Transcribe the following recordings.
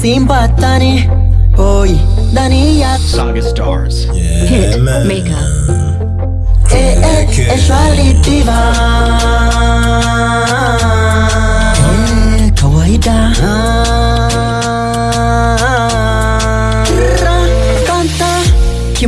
Simpattani Poi Dania. Saga Stars. Yeah, Hit man. Makeup E e e Charlie Diva.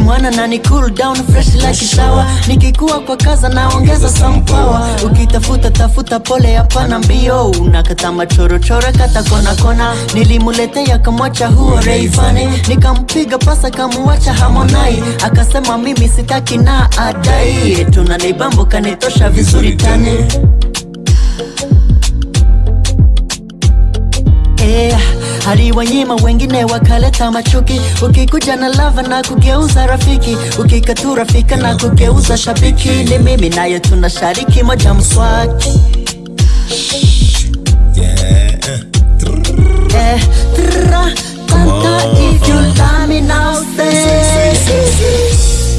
Kimwana na ni cool down fresh like shower. Nikikuwa kwa kaza naongeza some power. Ukitafuta tafuta pole hapana mbio. Unakata machorochoro kata kona kona. Nilimuletea kamwacha huo reifani nikampiga pasa kamuwacha hamonai akasema mimi sitaki na adai. Tunanibambo kanitosha vizuri tani. Eh, hadi wanyima wengine wakaleta machuki. Ukikuja na lava na kugeuza rafiki ukikatu rafika na kugeuza shabiki. Ni mimi naye tuna shariki moja mswaki. Yeah. eh, tra, tanta if you love me now say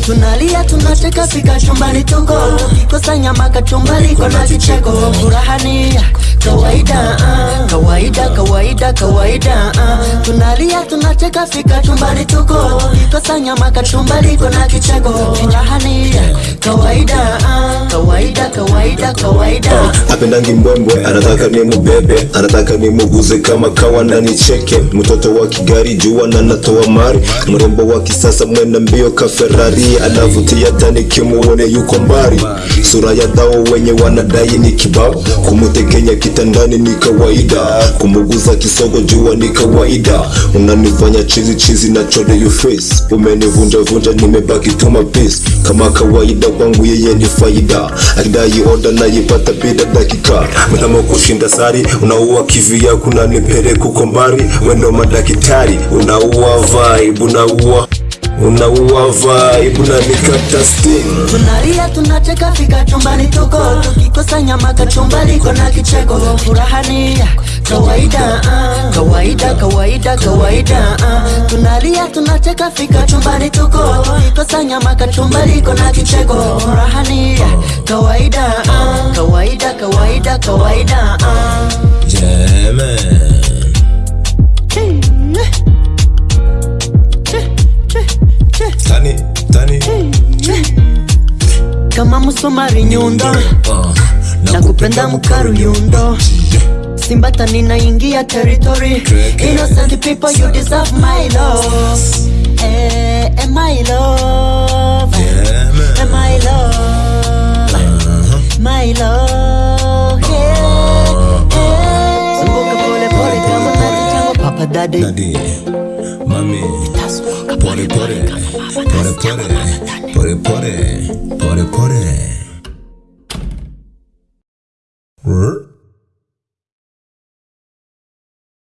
tunalia tunacheka fika chumbani tuko tukikosa nyama kachumbari kona kicheko furahani kawaida. ah, kawaida kawaida kawaida uh. tunalia tunacheka fika chumbani tuko. Tukikosa nyama kona kicheko. Furahani kawaida ah, kawaida kawaida kawaida. Apendangi mbwembwe anataka ni mubebe anataka ni muguze kama kawa na nicheke mtoto wa kigari jua na natoa mari. Mrembo wa kisasa mwena mbio ka ferrari. Anavutia tani kimuone yuko mbari sura ya dao wenye wanadai ni kibao. Kumutekenya kitandani ni kawaida. Kumuguza kisogo jua ni kawaida. Unanifanya chizi chizi na chode you face. Umenivunja vunja nimebaki tuma peace. Kama kawaida kwangu yeye ni faida akidai oda naipata bila dakika. Mnamo kushinda sari unaua kivia kuna nipere kukombari wendo madakitari unaua vibe unaua unaua vibe unanikata sting. Tunalia tunacheka fika chumbani tuko. Tukikosa nyama kachumbari kona kicheko. Furahani kawaida uh, kawaida kawaida kawaida uh, tunalia tunacheka fika chumbani tuko. Tukikosa nyama kachumbari kona kicheko. Furahani kawaida uh, kawaida kawaida kawaida uh. Jeme. Tani, tani. kama musomari nyundo. Uh, na kupenda mkaru yundo simbata ninaingia territory. Innocent people you deserve my love. Eh, eh, my love. Yeah, eh, my love. My love. Yeah, yeah. Zunguka pole pole kama nachango papa daddy. Daddy, mami, Pole pole Pole pole Pole pole Pole pole pore.